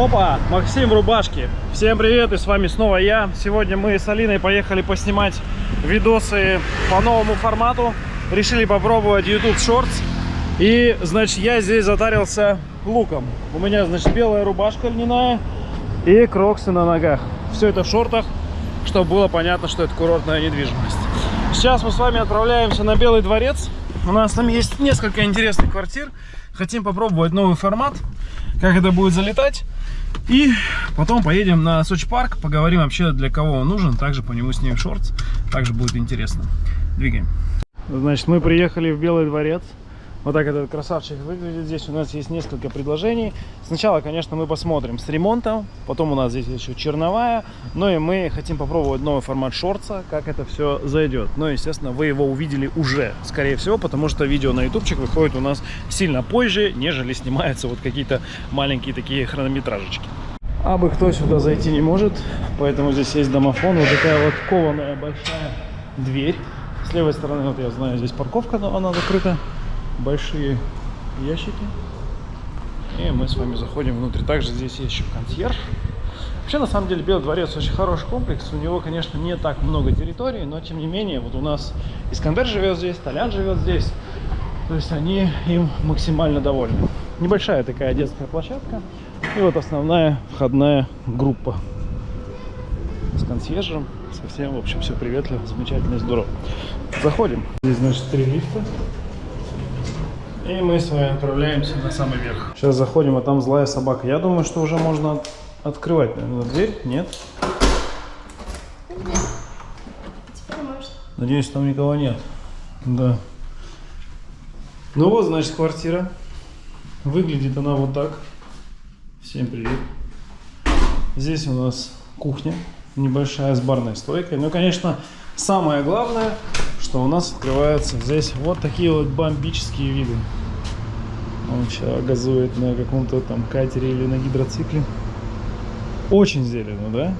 Опа, Максим в рубашке. Всем привет, и с вами снова я. Сегодня мы с Алиной поехали поснимать видосы по новому формату. Решили попробовать YouTube Shorts. И, значит, я здесь затарился луком. У меня, значит, белая рубашка льняная и кроксы на ногах. Все это в шортах, чтобы было понятно, что это курортная недвижимость. Сейчас мы с вами отправляемся на Белый дворец. У нас там есть несколько интересных квартир. Хотим попробовать новый формат, как это будет залетать. И потом поедем на Сочи парк, поговорим вообще для кого он нужен. Также по нему снимем шортс. Также будет интересно. Двигаем. Значит, мы приехали в Белый дворец. Вот так этот красавчик выглядит. Здесь у нас есть несколько предложений. Сначала, конечно, мы посмотрим с ремонтом. Потом у нас здесь еще черновая. Ну и мы хотим попробовать новый формат шорца, как это все зайдет. Но, естественно, вы его увидели уже, скорее всего, потому что видео на ютубчик выходит у нас сильно позже, нежели снимаются вот какие-то маленькие такие хронометражечки. А бы кто сюда зайти не может, поэтому здесь есть домофон. Вот такая вот кованая большая дверь. С левой стороны, вот я знаю, здесь парковка, но она закрыта большие ящики. И мы с вами заходим внутрь. Также здесь есть еще консьерж. Вообще, на самом деле, Белый дворец очень хороший комплекс. У него, конечно, не так много территорий, но, тем не менее, вот у нас Искандер живет здесь, Толян живет здесь. То есть они им максимально довольны. Небольшая такая детская площадка. И вот основная входная группа с консьержем. Совсем, в общем, все приветливо, замечательно и здорово. Заходим. Здесь, значит, три лифта. И мы с вами отправляемся на самый верх. Сейчас заходим, а там злая собака. Я думаю, что уже можно от открывать, наверное, дверь. Нет? Надеюсь, там никого нет. Да. Ну вот, значит, квартира. Выглядит она вот так. Всем привет. Здесь у нас кухня. Небольшая с барной стойкой. Ну, конечно, самое главное, что у нас открываются здесь вот такие вот бомбические виды. Он сейчас газует на каком-то там катере или на гидроцикле. Очень зелено, да?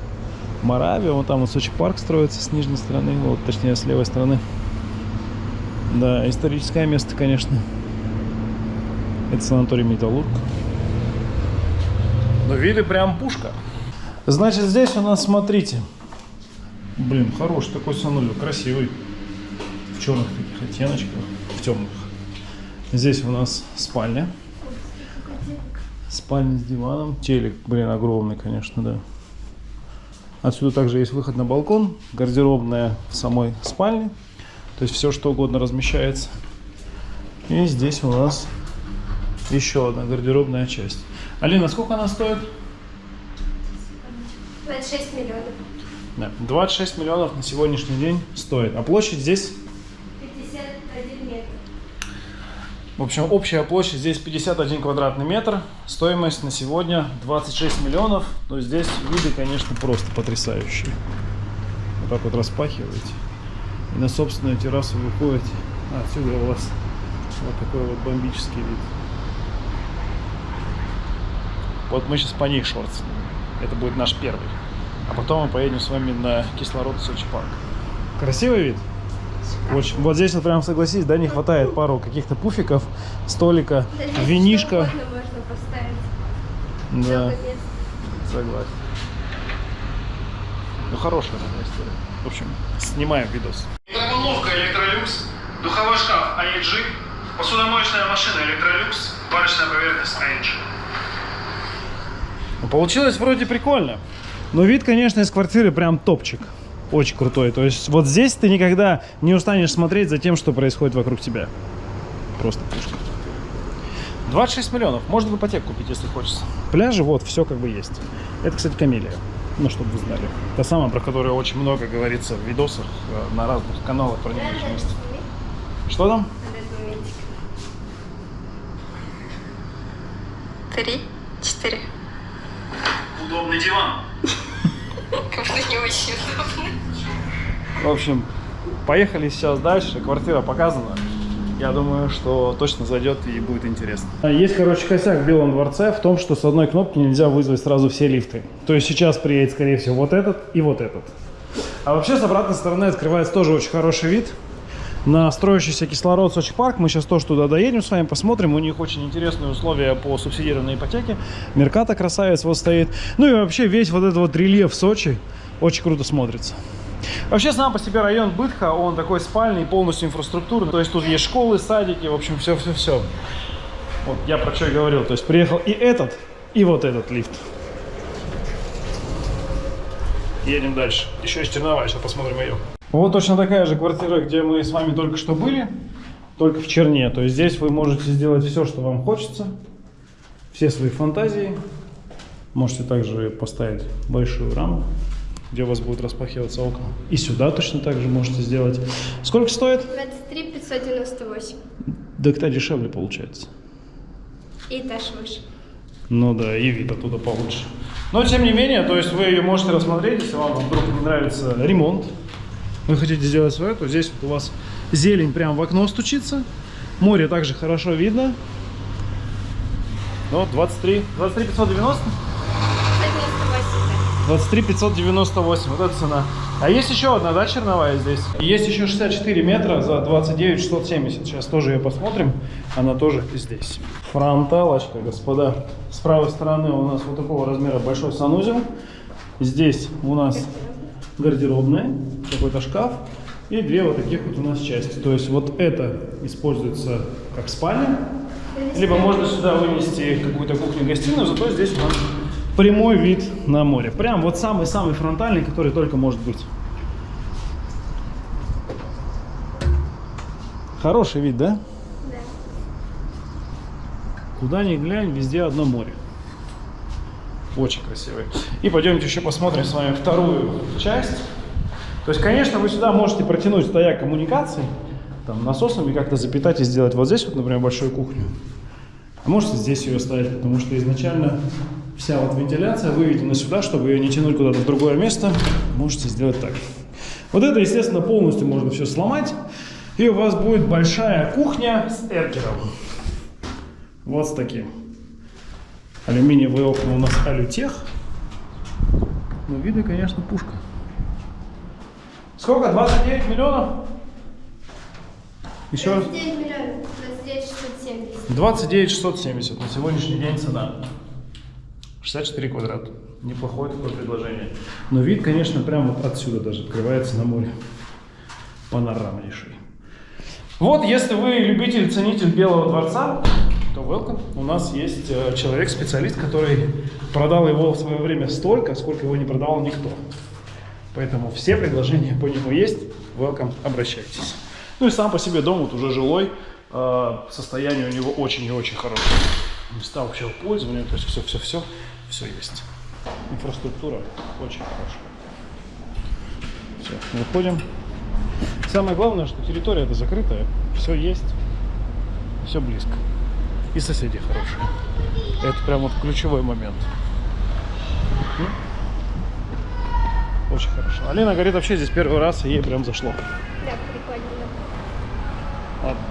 Моравия, вон там вот Сочи парк строится с нижней стороны, вот точнее с левой стороны. Да, историческое место, конечно. Это санаторий Металлург. Но виды прям пушка. Значит, здесь у нас, смотрите. Блин, хороший такой санулер, красивый. В черных таких оттеночках, в темных. Здесь у нас спальня. Спальня с диваном. Телек, блин, огромный, конечно, да. Отсюда также есть выход на балкон, гардеробная в самой спальне. То есть все, что угодно размещается. И здесь у нас еще одна гардеробная часть. Алина, сколько она стоит? 26 миллионов. Да, 26 миллионов на сегодняшний день стоит. А площадь здесь 51 метр. В общем, общая площадь здесь 51 квадратный метр. Стоимость на сегодня 26 миллионов. Но здесь виды, конечно, просто потрясающие. Вот так вот распахиваете. И на собственную террасу выходите. А отсюда у вас вот такой вот бомбический вид. Вот мы сейчас по ней шорт. Это будет наш первый. А потом мы поедем с вами на кислород Сочи парк. Красивый вид? Очень. Вот здесь вот прям согласись, да, не хватает пару каких-то пуфиков, столика, Да угодно можно поставить. Да, согласен. Ну, хорошая такая история. В общем, снимаем видос. Микроволновка Electrolux, духовой шкаф AEG, посудомоечная машина Electrolux, варочная поверхность AEG. Ну, Получилось вроде прикольно. Но вид, конечно, из квартиры прям топчик. Очень крутой. То есть вот здесь ты никогда не устанешь смотреть за тем, что происходит вокруг тебя. Просто пушка. 26 миллионов. Можно в ипотеку купить, если хочется. Пляжи, вот, все как бы есть. Это, кстати, Камелия. Ну, чтобы вы знали. Та самая, про которую очень много говорится в видосах э, на разных каналах про недвижимость. Что там? Три, четыре. Удобный диван. Как будто не очень удобно. В общем, поехали сейчас дальше. Квартира показана. Я думаю, что точно зайдет и будет интересно. Есть, короче, косяк в Белом дворце в том, что с одной кнопки нельзя вызвать сразу все лифты. То есть сейчас приедет, скорее всего, вот этот и вот этот. А вообще с обратной стороны открывается тоже очень хороший вид. на строящийся кислород Сочи парк. Мы сейчас тоже туда доедем с вами, посмотрим. У них очень интересные условия по субсидированной ипотеке. Мерката красавец вот стоит. Ну и вообще весь вот этот вот рельеф Сочи очень круто смотрится. Вообще сам по себе район Бытха, он такой спальный, полностью инфраструктурный. То есть тут есть школы, садики, в общем, все-все-все. Вот я про что и говорил. То есть приехал и этот, и вот этот лифт. Едем дальше. Еще есть черновая, сейчас посмотрим ее. Вот точно такая же квартира, где мы с вами только что были, только в черне. То есть здесь вы можете сделать все, что вам хочется, все свои фантазии. Можете также поставить большую раму, где у вас будут распахиваться окна. И сюда точно так же можете сделать. Сколько стоит? 23 598. Да кто дешевле получается. И этаж выше. Ну да, и вид оттуда получше. Но тем не менее, то есть вы ее можете рассмотреть, если вам вдруг не нравится ремонт, вы хотите сделать свое, то здесь вот у вас зелень прям в окно стучится. Море также хорошо видно. Ну, 23, 23 590? 598. 23 598, вот эта цена. А есть еще одна, да, черновая здесь? Есть еще 64 метра за 29 670. Сейчас тоже ее посмотрим. Она тоже здесь. Фронталочка, господа. С правой стороны у нас вот такого размера большой санузел. Здесь у нас гардеробная, какой-то шкаф. И две вот таких вот у нас части. То есть вот это используется как спальня. Либо можно сюда вынести какую-то кухню-гостиную, зато здесь у нас прямой вид на море. Прям вот самый-самый фронтальный, который только может быть. Хороший вид, да? Да. Куда ни глянь, везде одно море. Очень красивый. И пойдемте еще посмотрим с вами вторую часть. То есть, конечно, вы сюда можете протянуть стояк коммуникаций, там, насосами как-то запитать и сделать вот здесь вот, например, большую кухню. А можете здесь ее ставить, потому что изначально вся вот вентиляция выведена сюда, чтобы ее не тянуть куда-то в другое место. Можете сделать так. Вот это, естественно, полностью можно все сломать. И у вас будет большая кухня с эркером. Вот с таким. Алюминиевые окна у нас алютех. Но видно, конечно, пушка. Сколько? 29 миллионов? Еще раз. 29 миллионов. 29 670. 29 670 на сегодняшний день цена. 64 квадрата. Неплохое такое предложение. Но вид, конечно, прям вот отсюда даже открывается на море. Панорамнейший. Вот, если вы любитель, ценитель Белого дворца, то welcome. У нас есть э, человек-специалист, который продал его в свое время столько, сколько его не продавал никто. Поэтому все предложения по нему есть. Welcome, обращайтесь. Ну и сам по себе дом вот уже жилой. э, Состояние у него очень и очень хорошее. Места общего пользования, то есть все-все-все, все есть. Инфраструктура очень хорошая. Все, выходим. Самое главное, что территория это закрытая, все есть, все близко. И соседи хорошие. Это прям вот ключевой момент. Очень хорошо. Алина говорит, вообще здесь первый раз, и ей прям зашло. Да,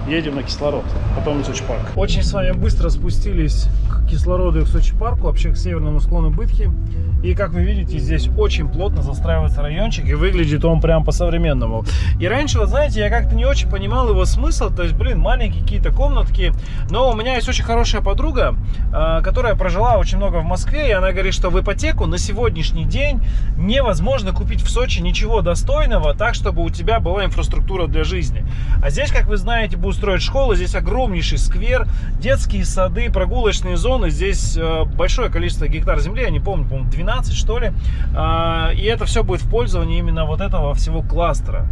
едем на кислород, потом в Сочи парк. Очень с вами быстро спустились к кислороду и к Сочи парку, вообще к северному склону Бытхи. И как вы видите, здесь очень плотно застраивается райончик, и выглядит он прям по-современному. И раньше, вот знаете, я как-то не очень понимал его смысл, то есть, блин, маленькие какие-то комнатки. Но у меня есть очень хорошая подруга, а, которая прожила очень много в Москве, и она говорит, что в ипотеку на сегодняшний день невозможно купить в Сочи ничего достойного, так, чтобы у тебя была инфраструктура для жизни. А здесь, как вы знаете, будут строить школы, здесь огромнейший сквер, детские сады, прогулочные зоны, здесь э, большое количество гектар земли, я не помню, по-моему, 12 что ли, А, и это все будет в пользовании именно вот этого всего кластера.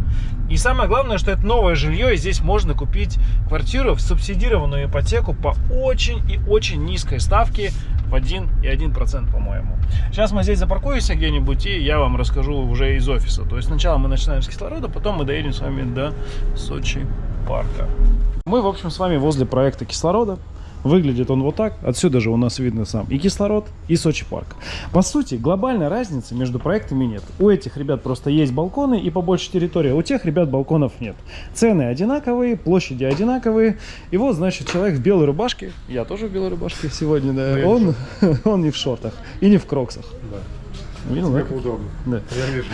И самое главное, что это новое жилье, и здесь можно купить квартиру в субсидированную ипотеку по очень и очень низкой ставке в 1,1%, по-моему. Сейчас мы здесь запаркуемся где-нибудь, и я вам расскажу уже из офиса. То есть сначала мы начинаем с кислорода, потом мы доедем с вами до Сочи парка. Мы, в общем, с вами возле проекта кислорода. Выглядит он вот так. Отсюда же у нас видно сам и кислород, и Сочи парк. По сути, глобальной разницы между проектами нет. У этих ребят просто есть балконы и побольше территория. У тех ребят балконов нет. Цены одинаковые, площади одинаковые. И вот, значит, человек в белой рубашке. Я тоже в белой рубашке сегодня, да. Он, он не в шортах и не в кроксах. Видел, Мне да? удобно. Да. Я вижу.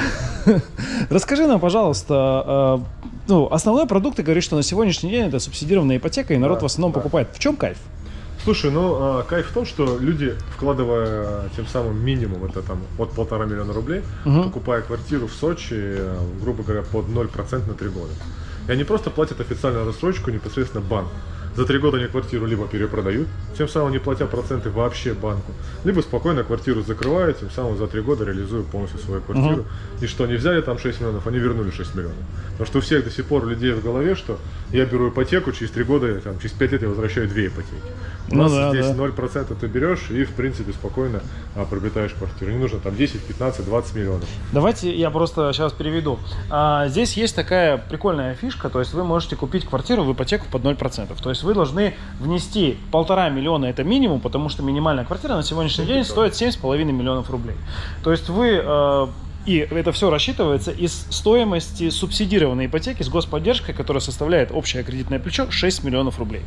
Расскажи нам, пожалуйста, э, ну, основной продукт, ты говоришь, что на сегодняшний день это субсидированная ипотека, и народ Да, в основном да. покупает. В чем кайф? Слушай, ну а, кайф в том, что люди, вкладывая а, тем самым минимум, это там от полтора миллиона рублей, Мгм. покупая квартиру в Сочи, э, грубо говоря, под 0% на три года. И они просто платят официальную рассрочку непосредственно банку. За три года они квартиру либо перепродают, тем самым не платя проценты вообще банку, либо спокойно квартиру закрывают, тем самым за три года реализуют полностью свою квартиру. И что они взяли там 6 миллионов, они вернули 6 миллионов. Потому что у всех до сих пор людей в голове, что я беру ипотеку, через три года, там, через 5 лет я возвращаю две ипотеки. У Ну нас да, здесь да. 0% ты берешь и, в принципе, спокойно а, приобретаешь квартиру. Не нужно там 10, 15, 20 миллионов. Давайте я просто сейчас переведу. А, здесь есть такая прикольная фишка, то есть вы можете купить квартиру в ипотеку под 0%. То есть вы должны внести полтора миллиона, это минимум, потому что минимальная квартира на сегодняшний день стоит 7,5 миллионов рублей. То есть вы... и это все рассчитывается из стоимости субсидированной ипотеки с господдержкой, которая составляет общее кредитное плечо 6 миллионов рублей.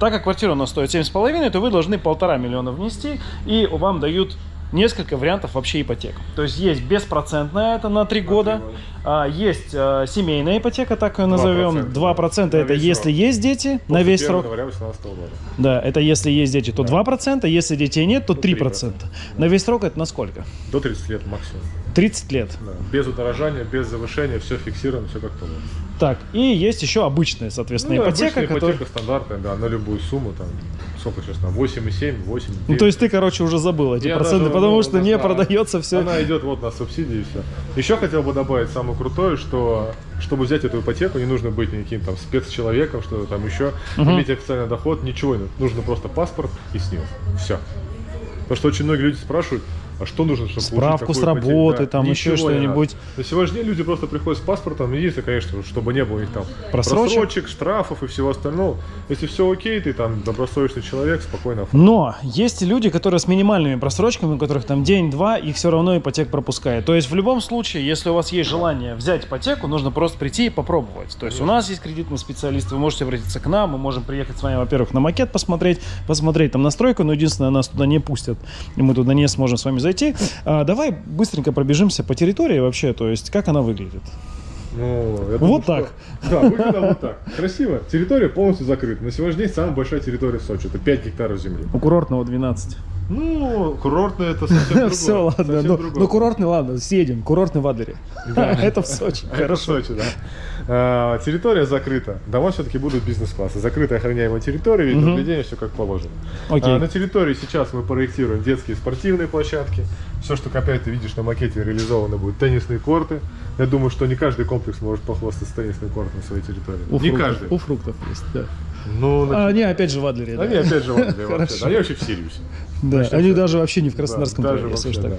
Так как квартира у нас стоит 7,5, то вы должны полтора миллиона внести, и вам дают несколько вариантов вообще ипотек. То есть есть беспроцентная, это на 3 года, года. а, есть а, семейная ипотека, так ее назовем, 2%, 2%, это на весь если срок. есть дети, на После весь 1 срок. 2018 года. Да, это если есть дети, то Да. 2%, если детей нет, то То 3%. 3%. На весь срок это на сколько? До 30 лет максимум. 30 лет. Да. Без удорожания, без завышения, все фиксировано, все как положено. Так, и есть еще обычная, соответственно, Ну, ипотека, обычная которая... ипотека стандартная, да, на любую сумму, там, сколько сейчас там, 8,7, 8, Ну, то есть ты, короче, уже забыл эти Я проценты, даже, потому ну, что не да, продается все. Она идет вот на субсидии и все. Еще хотел бы добавить самое крутое, что чтобы взять эту ипотеку, не нужно быть никаким там спецчеловеком, что там еще, Мгм. иметь официальный доход, ничего нужно. Просто паспорт и снес. Все. Потому что очень многие люди спрашивают, а что нужно, чтобы Справку с работы, Да, там еще ничего не что-нибудь. На сегодняшний день люди просто приходят с паспортом, и если, конечно, чтобы не было у них там Просрочек. штрафов и всего остального. Если все окей, ты там добросовестный человек, спокойно оформляй. Но есть и люди, которые с минимальными просрочками, у которых там день-два, их все равно ипотека пропускает. То есть в любом случае, если у вас есть желание взять ипотеку, нужно просто прийти и попробовать. То есть у нас есть кредитный специалист, вы можете обратиться к нам, мы можем приехать с вами, во-первых, на макет посмотреть, посмотреть там настройку, но единственное, нас туда не пустят, и мы туда не сможем с вами зайти. А, давай быстренько пробежимся по территории вообще, то есть как она выглядит. Ну, я Вот что- так. Да, выглядит вот так. Красиво. Территория полностью закрыта. На сегодняшний день самая большая территория в Сочи. Это 5 гектаров земли. У курортного 12. Ну, курортная это совсем другое. Все, ладно. Ну, ну, курортный, ладно, съедем. Курортный в Адлере. Да. Это в Сочи. А это в Сочи, да. А, территория закрыта. Дома все-таки будут бизнес-класса. Закрытая охраняемая территория, вид Мгм. наблюдения, все как положено. Окей. А, на территории сейчас мы проектируем детские спортивные площадки. Все, что опять ты видишь на макете, реализовано будет теннисные корты. Я думаю, что не каждый комплекс может похвастаться теннисным кортом на своей территории. У не фруктов, каждый. У фруктов есть, да. Ну, А, не, опять же в Адлере. да. Они опять же в Англии вообще. Да. Они вообще в Сириусе. Да, они даже вообще не в Краснодарском Да, крае, даже если уж так.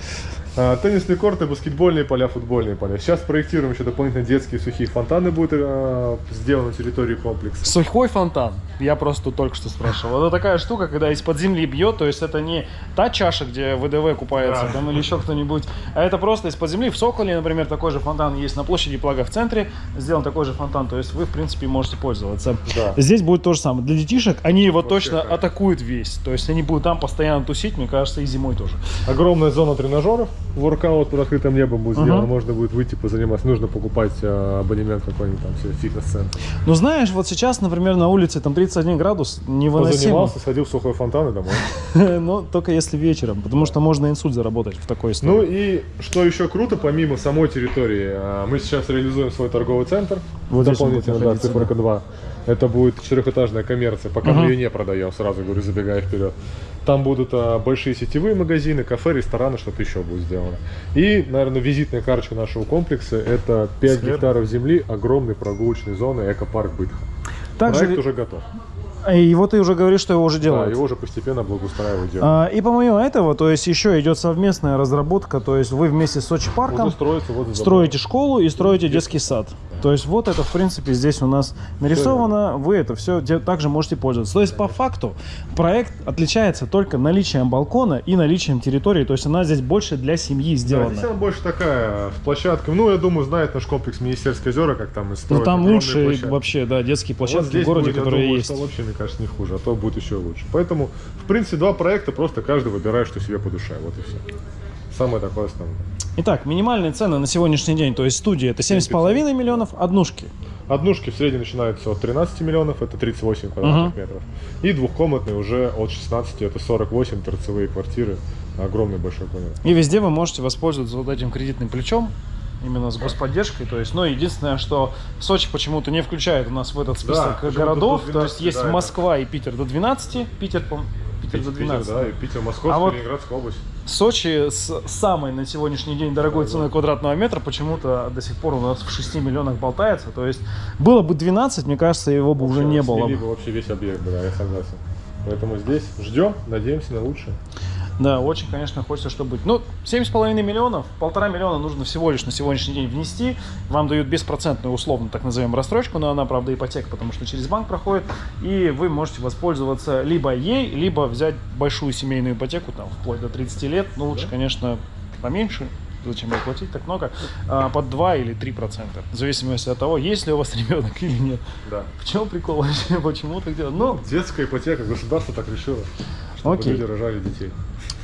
А, теннисные корты, баскетбольные поля, футбольные поля. Сейчас проектируем еще дополнительно детские сухие фонтаны будут а, сделаны на территории комплекса. Сухой фонтан. Я просто тут только что спрашивал. Это такая штука, когда из-под земли бьет, то есть это не та чаша, где ВДВ купается Да. там или еще кто-нибудь, а это просто из-под земли. В Соколе, например, такой же фонтан есть на площади Плага в центре, сделан такой же фонтан, то есть вы, в принципе, можете пользоваться. Да. Здесь будет то же самое. Для детишек они его Вообще точно кайф. атакуют весь, то есть они будут там постоянно тусить, мне кажется, и зимой тоже. Огромная зона тренажеров, воркаут под открытым небом будет Ага. сделан, можно будет выйти позаниматься. Нужно покупать а, абонемент какой-нибудь там фитнес-центр. Ну, знаешь, вот сейчас, например, на улице там 31 градус, невыносимо. Позанимался, сходил в сухой фонтан и домой. Но только если вечером, потому что можно инсульт заработать в такой Ну истории. и что еще круто, помимо самой территории, а, мы сейчас реализуем свой торговый центр. Дополнительно, да, циферка 2. Это будет четырехэтажная коммерция, пока Ага. мы ее не продаем, сразу говорю, забегая вперед. Там будут а, большие сетевые магазины, кафе, рестораны, что-то еще будет сделано. И, наверное, визитная карточка нашего комплекса – это 5 Свет. гектаров земли, огромной прогулочной зоны, экопарк Бытха. Также, Проект уже готов. И вот ты уже говоришь, что его уже Да, делают. его уже постепенно благоустраивают. А, и помимо этого, то есть еще идет совместная разработка, то есть вы вместе с Сочи парком строится вот строите школу и строите детский сад. То есть вот это, в принципе, здесь у нас нарисовано, вы это все также можете пользоваться. То есть по факту проект отличается только наличием балкона и наличием территории, то есть она здесь больше для семьи Да, сделана. здесь она больше такая, с площадкой. Ну, я думаю, знает наш комплекс Министерское озера, как там и Ну строят там огромные лучшие площадки. вообще, да, детские Вот площадки здесь в городе, будет, которые думаю, есть. вообще, мне кажется, не хуже, а то будет еще лучше. Поэтому, в принципе, два проекта, просто каждый выбирает, что себе по душе, вот и все. самое такое основное. Итак, минимальные цены на сегодняшний день, то есть студия это 7,5 миллионов, однушки. Однушки в среднем начинаются от 13 миллионов, это 38 квадратных метров. И двухкомнатные уже от 16, это 48 торцевые квартиры, огромный большой кабинет. И везде вы можете воспользоваться вот этим кредитным плечом, именно с господдержкой. То есть, но единственное, что Сочи почему-то не включает у нас в этот список почему-то городов. до то есть 12, есть да. Москва и Питер до 12, Питер, по- Питер до 12. да, и Питер, Московская, А вот- Ленинградская область. Сочи с самой на сегодняшний день дорогой ценой квадратного метра почему-то до сих пор у нас в 6 миллионах болтается. То есть было бы 12, мне кажется, его бы уже не было. Бы вообще весь объект, да, я согласен. Поэтому здесь ждем, надеемся на лучшее. Да, очень, конечно, хочется, чтобы быть. Ну, 7,5 миллионов, полтора миллиона нужно всего лишь на сегодняшний день внести. Вам дают беспроцентную, условно, так назовем, рассрочку, но она, правда, ипотека, потому что через банк проходит. И вы можете воспользоваться либо ей, либо взять большую семейную ипотеку, там, вплоть до 30 лет. Ну, лучше, конечно, поменьше. Зачем ей платить так много? А, под 2 или 3 процента. В зависимости от того, есть ли у вас ребенок или нет. Да. В чем прикол вообще? Почему так делать? Ну, Детская ипотека, государство так решило, чтобы Окей. люди рожали детей.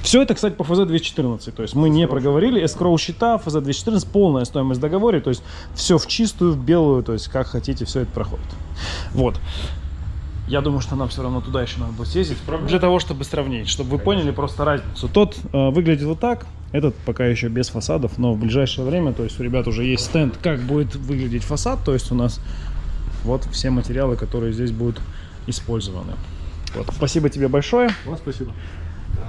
Все это, кстати, по ФЗ-214. То есть мы не проговорили. Эскроу счета, ФЗ-214, полная стоимость договора. То есть все в чистую, в белую. То есть как хотите, все это проходит. Вот. Я думаю, что нам все равно туда еще надо будет съездить. Для того, чтобы сравнить. Чтобы вы поняли просто разницу. Тот э, выглядит вот так. Этот пока еще без фасадов. Но в ближайшее время, то есть у ребят уже есть стенд, как будет выглядеть фасад. То есть у нас вот все материалы, которые здесь будут использованы. Вот. Спасибо тебе большое. Вам спасибо.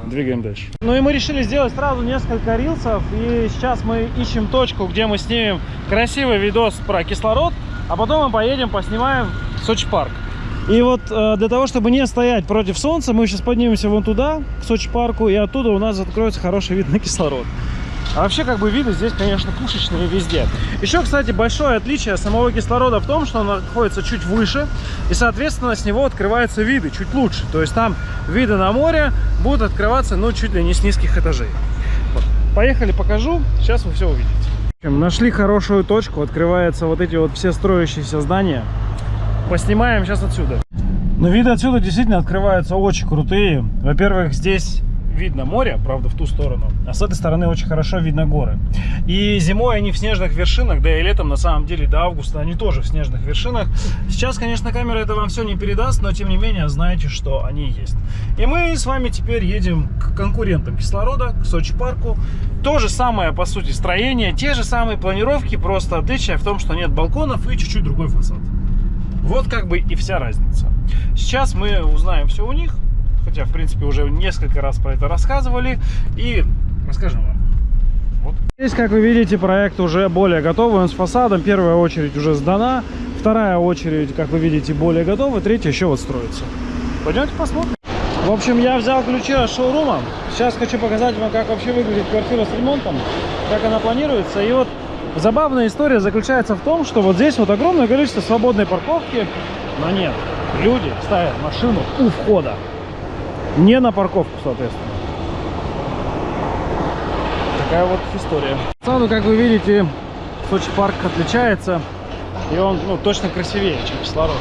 Двигаем дальше. Ну и мы решили сделать сразу несколько рилсов. И сейчас мы ищем точку, где мы снимем красивый видос про кислород. А потом мы поедем, поснимаем Сочи парк. И вот э, для того, чтобы не стоять против солнца, мы сейчас поднимемся вон туда, к Сочи парку. И оттуда у нас откроется хороший вид на кислород. А вообще, как бы, виды здесь, конечно, пушечные везде. Еще, кстати, большое отличие самого кислорода в том, что он находится чуть выше, и, соответственно, с него открываются виды чуть лучше. То есть там виды на море будут открываться, ну, чуть ли не с низких этажей. Вот. Поехали, покажу. Сейчас вы все увидите. Нашли хорошую точку, открываются вот эти вот все строящиеся здания. Поснимаем сейчас отсюда. Но виды отсюда действительно открываются очень крутые. Во-первых, здесь видно море, правда, в ту сторону, а с этой стороны очень хорошо видно горы. И зимой они в снежных вершинах, да и летом, на самом деле, до августа они тоже в снежных вершинах. Сейчас, конечно, камера это вам все не передаст, но тем не менее, знаете, что они есть. И мы с вами теперь едем к конкурентам кислорода, к Сочи парку. То же самое, по сути, строение, те же самые планировки, просто отличие в том, что нет балконов и чуть-чуть другой фасад. Вот как бы и вся разница. Сейчас мы узнаем все у них, хотя, в принципе, уже несколько раз про это рассказывали, и расскажем вам. Вот. Здесь, как вы видите, проект уже более готовый, он с фасадом, первая очередь уже сдана, вторая очередь, как вы видите, более готова, третья еще вот строится. Пойдемте посмотрим. В общем, я взял ключи от шоурума. Сейчас хочу показать вам, как вообще выглядит квартира с ремонтом, как она планируется. И вот забавная история заключается в том, что вот здесь вот огромное количество свободной парковки, но нет. Люди ставят машину у входа, не на парковку, соответственно. Такая вот история. Саду, как вы видите, Сочи парк отличается, и он ну, точно красивее, чем кислород.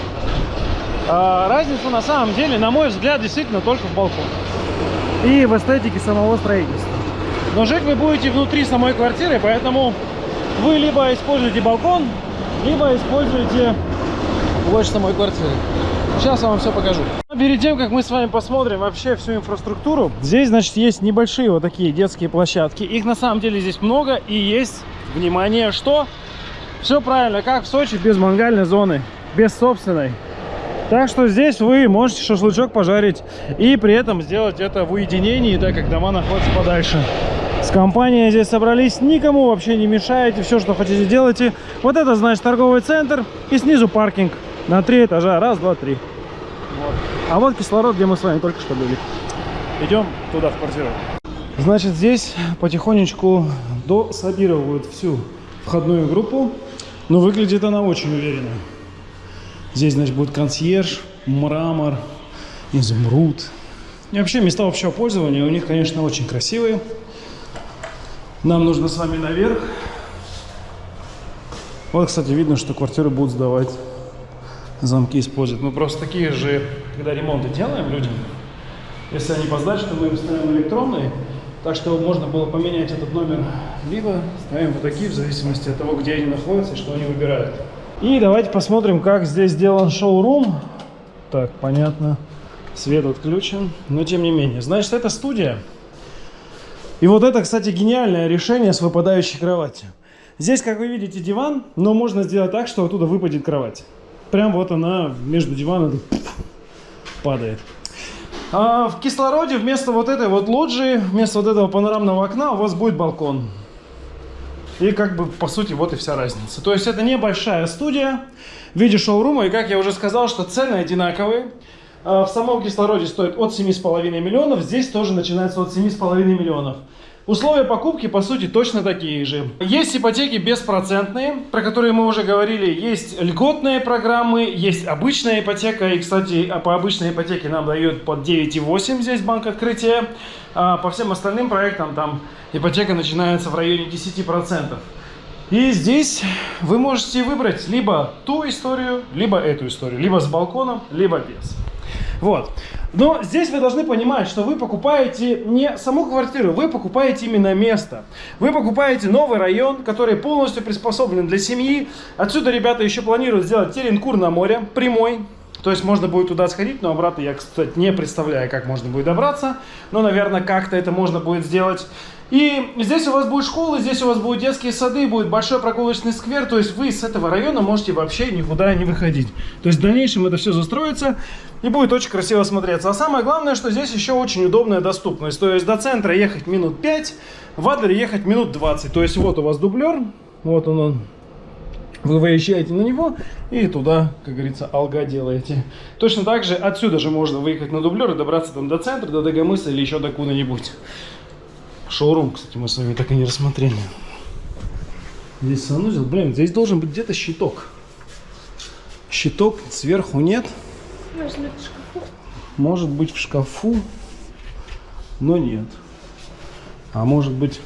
А, разница на самом деле, на мой взгляд, действительно только в балконе и в эстетике самого строительства. Но жить вы будете внутри самой квартиры, поэтому вы либо используете балкон, либо используете площадь самой квартиры. Сейчас я вам все покажу. Перед тем, как мы с вами посмотрим вообще всю инфраструктуру, здесь, значит, есть небольшие вот такие детские площадки. Их на самом деле здесь много и есть, внимание, что? Все правильно, как в Сочи, без мангальной зоны, без собственной. Так что здесь вы можете шашлычок пожарить и при этом сделать это в уединении, так как дома находятся подальше. С компанией здесь собрались, никому вообще не мешаете, все, что хотите, делайте. Вот это, значит, торговый центр и снизу паркинг на три этажа. Раз, два, три. Вот. А вот кислород, где мы с вами только что были. Идем туда, в квартиру. Значит, здесь потихонечку дособировывают всю входную группу. Но выглядит она очень уверенно. Здесь, значит, будет консьерж, мрамор, изумруд. И вообще места общего пользования у них, конечно, очень красивые. Нам нужно с вами наверх. Вот, кстати, видно, что квартиры будут сдавать. Замки используют. Мы просто такие же, когда ремонты делаем людям, если они по сдаче, то мы им ставим электронные, Так что можно было поменять этот номер. Либо ставим вот такие, в зависимости от того, где они находятся и что они выбирают. И давайте посмотрим, как здесь сделан шоурум. Так, понятно. Свет отключен. Но тем не менее. Значит, это студия. И вот это, кстати, гениальное решение с выпадающей кроватью. Здесь, как вы видите, диван, но можно сделать так, что оттуда выпадет кровать. Прям вот она между диваном падает. А в кислороде вместо вот этой вот лоджии, вместо вот этого панорамного окна у вас будет балкон. И как бы, по сути, вот и вся разница. То есть это небольшая студия в виде шоурума. И как я уже сказал, что цены одинаковые. А В самом кислороде стоит от 7,5 миллионов. Здесь тоже начинается от 7,5 миллионов. Условия покупки, по сути, точно такие же. Есть ипотеки беспроцентные, про которые мы уже говорили. Есть льготные программы, есть обычная ипотека. И, кстати, по обычной ипотеке нам дают под 9,8 здесь банк открытия. А по всем остальным проектам там ипотека начинается в районе 10%. И здесь вы можете выбрать либо ту историю, либо эту историю. Либо с балконом, либо без. Вот. Но здесь вы должны понимать, что вы покупаете не саму квартиру, вы покупаете именно место. Вы покупаете новый район, который полностью приспособлен для семьи. Отсюда ребята еще планируют сделать Теренкур на море, прямой. То есть можно будет туда сходить, но обратно я, кстати, не представляю, как можно будет добраться. Но, наверное, как-то это можно будет сделать. И здесь у вас будет школа, здесь у вас будут детские сады, будет большой прогулочный сквер. То есть вы с этого района можете вообще никуда не выходить. То есть в дальнейшем это все застроится и будет очень красиво смотреться. А самое главное, что здесь еще очень удобная доступность. То есть до центра ехать минут 5, в Адлере ехать минут 20. То есть вот у вас дублер, вот он, он. Вы выезжаете на него и туда, как говорится, алга делаете. Точно так же отсюда же можно выехать на дублер и добраться там до центра, до Дагомыса или еще до куда-нибудь. Шоурум, кстати, мы с вами так и не рассмотрели. Здесь санузел. Блин, здесь должен быть где-то щиток. Щиток сверху нет. Может быть, в шкафу? Может быть в шкафу, но нет. А может быть,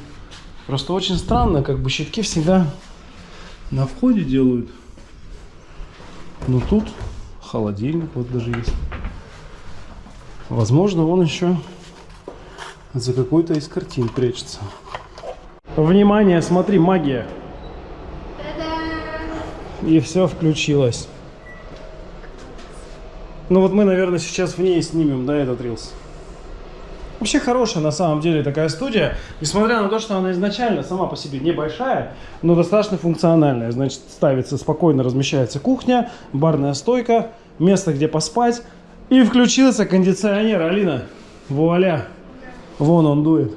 просто очень странно, как бы щитки всегда на входе делают. Но тут холодильник вот даже есть. Возможно, он еще за какой-то из картин прячется. Внимание, смотри, магия. И все включилось. Ну вот мы, наверное, сейчас в ней снимем, да, этот рилс. Вообще хорошая на самом деле такая студия, несмотря на то, что она изначально сама по себе небольшая, но достаточно функциональная. Значит, ставится спокойно, размещается кухня, барная стойка, место, где поспать. И включился кондиционер, Алина. Вуаля. Вон он дует.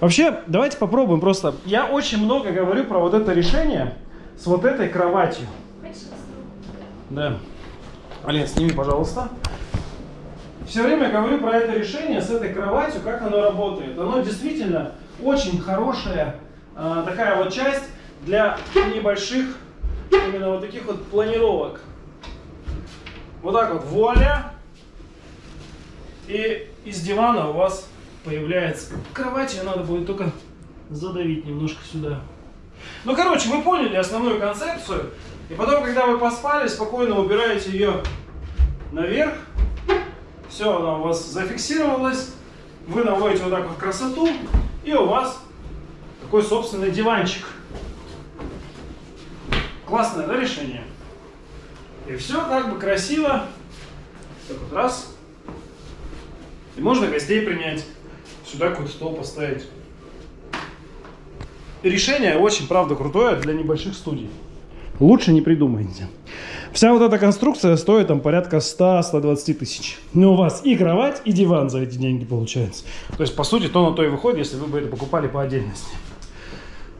Вообще, давайте попробуем просто. Я очень много говорю про вот это решение с вот этой кроватью. Да. Алин, сними, пожалуйста. Все время говорю про это решение с этой кроватью, как оно работает. Оно действительно очень хорошая а, такая вот часть для небольших именно вот таких вот планировок. Вот так вот, вуаля. И из дивана у вас появляется кровать, ее надо будет только задавить немножко сюда. Ну, короче, вы поняли основную концепцию. И потом, когда вы поспали, спокойно убираете ее наверх. Все, она у вас зафиксировалась. Вы наводите вот так вот красоту. И у вас такой собственный диванчик. Классное, да, решение? И все как бы красиво. Так вот раз. И можно гостей принять. Сюда какой-то стол поставить. Решение очень, правда, крутое для небольших студий. Лучше не придумаете. Вся вот эта конструкция стоит там порядка 100-120 тысяч. Но у вас и кровать, и диван за эти деньги получается. То есть, по сути, то на то и выходит, если вы бы это покупали по отдельности.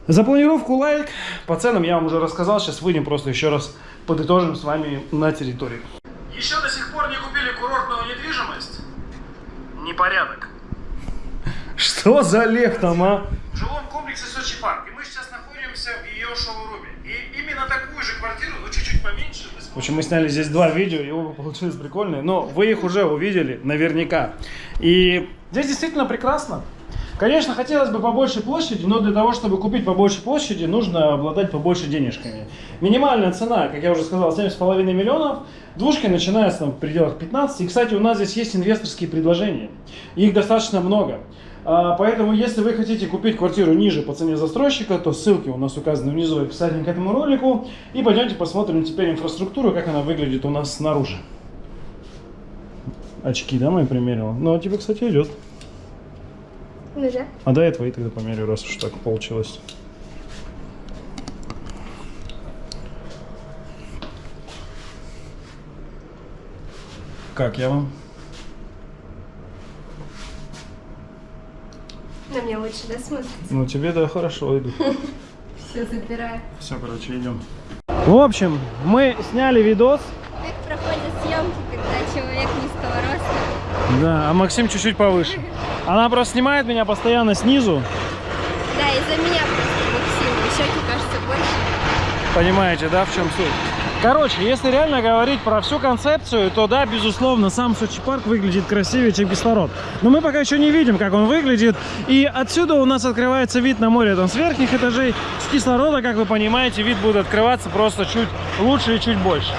За планировку лайк. По ценам я вам уже рассказал. Сейчас выйдем просто еще раз подытожим с вами на территории. Еще до сих пор не купили курортную недвижимость? Непорядок. Что за лев там, а? В жилом комплексе Сочи Парк. И мы сейчас находимся в ее шоуруме. И именно такую же квартиру, но чуть-чуть поменьше. В общем, мы сняли здесь два видео, и оба получились прикольные. Но вы их уже увидели наверняка. И здесь действительно прекрасно. Конечно, хотелось бы побольше площади, но для того, чтобы купить побольше площади, нужно обладать побольше денежками. Минимальная цена, как я уже сказал, 7,5 миллионов. Двушки начинаются в пределах 15. И, кстати, у нас здесь есть инвесторские предложения. Их достаточно много. А, Поэтому, если вы хотите купить квартиру ниже по цене застройщика, то ссылки у нас указаны внизу в описании к этому ролику. И пойдемте посмотрим теперь инфраструктуру, как она выглядит у нас снаружи. Очки, да, мы примерила? Ну, а тебе, кстати, идет. Ну да. А до этого и тогда померю, раз уж так получилось. Как я вам? На мне лучше, да, смотрится? Ну, тебе да хорошо идут. Все забираю. Все, короче, идем. В общем, мы сняли видос. Как проходят съемки, когда человек низкого роста? Да, а Максим чуть-чуть повыше. Она просто снимает меня постоянно снизу. Да, из-за меня просто боксил. Щеки кажется больше. Понимаете, да, в чем суть? Короче, если реально говорить про всю концепцию, то да, безусловно, сам Сочи парк выглядит красивее, чем кислород. Но мы пока еще не видим, как он выглядит. И отсюда у нас открывается вид на море там с верхних этажей. С кислорода, как вы понимаете, вид будет открываться просто чуть лучше и чуть больше.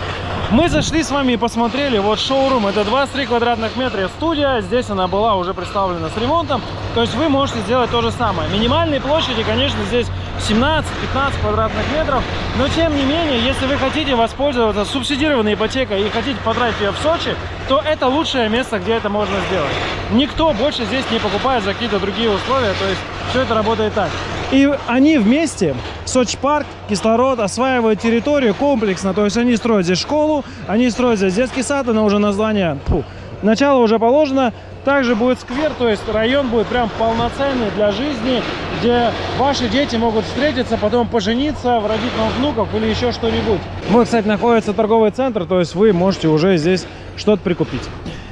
Мы зашли с вами и посмотрели, вот шоурум, это 23 квадратных метра студия, здесь она была уже представлена с ремонтом, то есть вы можете сделать то же самое. Минимальные площади, конечно, здесь 17-15 квадратных метров, но тем не менее, если вы хотите воспользоваться субсидированной ипотекой и хотите потратить ее в Сочи, то это лучшее место, где это можно сделать. Никто больше здесь не покупает за какие-то другие условия, то есть все это работает так. И они вместе, Сочи кислород, осваивают территорию комплексно. То есть они строят здесь школу, они строят здесь детский сад, она уже название, фу, начало уже положено. Также будет сквер, то есть район будет прям полноценный для жизни, где ваши дети могут встретиться, потом пожениться, родить вам внуков или еще что-нибудь. Вот, кстати, находится торговый центр, то есть вы можете уже здесь что-то прикупить.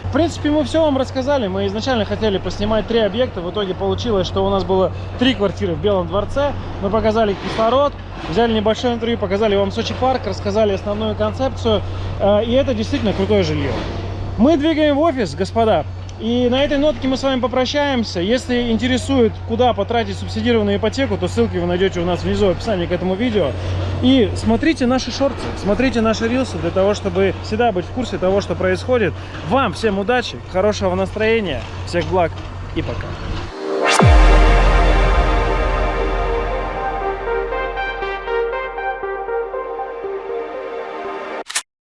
В принципе, мы все вам рассказали. Мы изначально хотели поснимать три объекта. В итоге получилось, что у нас было три квартиры в Белом дворце. Мы показали кислород, взяли небольшое интервью, показали вам Сочи парк, рассказали основную концепцию. Э, И это действительно крутое жилье. Мы двигаем в офис, господа. И на этой нотке мы с вами попрощаемся. Если интересует, куда потратить субсидированную ипотеку, то ссылки вы найдете у нас внизу в описании к этому видео. И смотрите наши шорты, смотрите наши рилсы для того, чтобы всегда быть в курсе того, что происходит. Вам всем удачи, хорошего настроения, всех благ и пока.